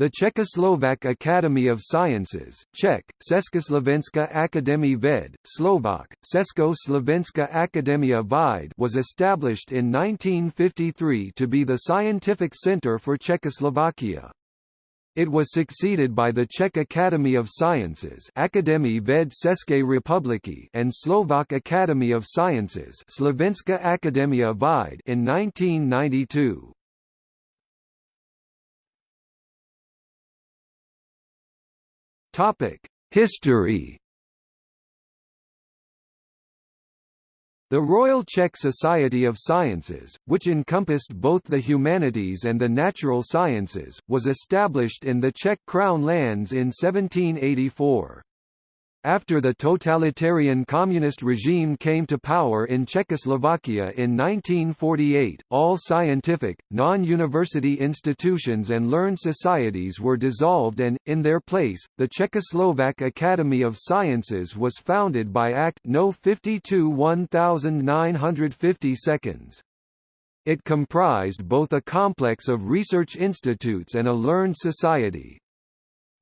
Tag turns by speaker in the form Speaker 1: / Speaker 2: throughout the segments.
Speaker 1: The Czechoslovak Academy of Sciences Czech, Československá akademie ved, Slovak, Československá akademia věd was established in 1953 to be the scientific center for Czechoslovakia. It was succeeded by the Czech Academy of Sciences Akademie ved České republiky and Slovak Academy of Sciences Slovenská akademia věd in 1992. Topic: History. The Royal Czech Society of Sciences, which encompassed both the humanities and the natural sciences, was established in the Czech Crown lands in 1784. After the totalitarian communist regime came to power in Czechoslovakia in 1948, all scientific, non-university institutions and learned societies were dissolved and, in their place, the Czechoslovak Academy of Sciences was founded by Act No. 52 1950 seconds. It comprised both a complex of research institutes and a learned society.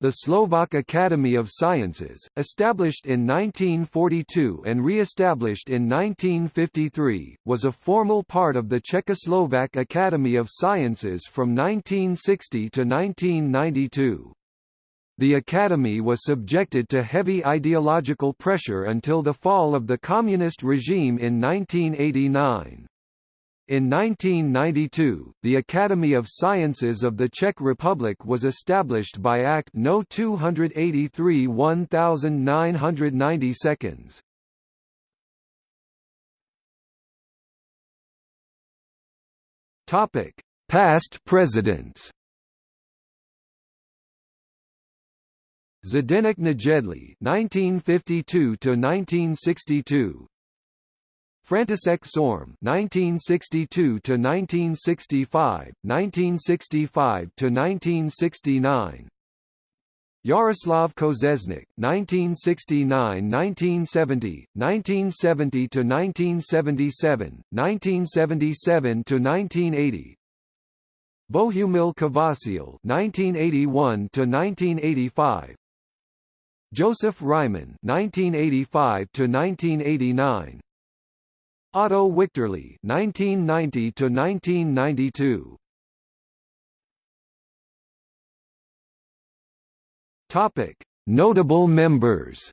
Speaker 1: The Slovak Academy of Sciences, established in 1942 and re-established in 1953, was a formal part of the Czechoslovak Academy of Sciences from 1960 to 1992. The Academy was subjected to heavy ideological pressure until the fall of the communist regime in 1989. In 1992, the Academy of Sciences of the Czech Republic was established by Act No. 283 1990 seconds. Topic: Past presidents. Zdeněk Nejedlý (1952 to 1962), František Šorm (1962 to 1965, 1965 to 1969). Jaroslav Kožešník (1969–1970, 1970 to 1977, 1977 to 1980). Bohumil Kvasil (1981 to 1985). Josef Říman (1985 to 1989). Otto Wichterle (1990 to 1992). Topic: Notable members.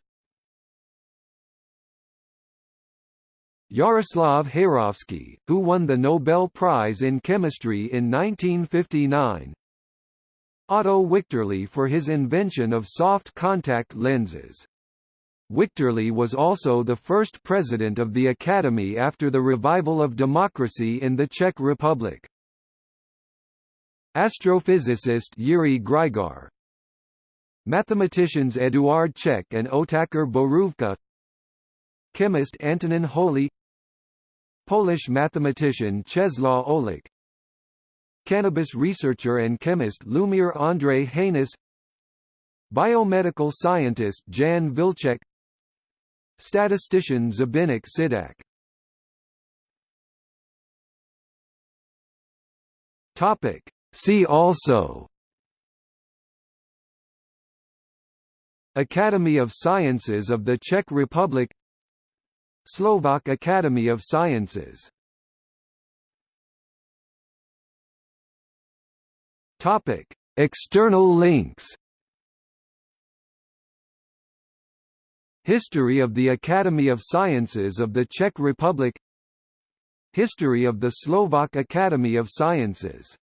Speaker 1: Jaroslav Heyrovský, who won the Nobel Prize in Chemistry in 1959. Otto Wichterle for his invention of soft contact lenses. Wichterle was also the first president of the Academy after the revival of democracy in the Czech Republic. Astrophysicist Jiří Grygar Mathematicians Eduard Čech and Otakar Borůvka Chemist Antonin Holý Polish mathematician Czesław Olech Cannabis researcher and chemist Lumír Ondřej Hanuš Biomedical scientist Jan Vilcek Statistician Zbyněk Šidák Topic. See also. Academy of Sciences of the Czech Republic. Slovak Academy of Sciences. External links History of the Academy of Sciences of the Czech Republic. History of the Slovak Academy of Sciences